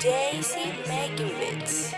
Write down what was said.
Daisy Megiewicz.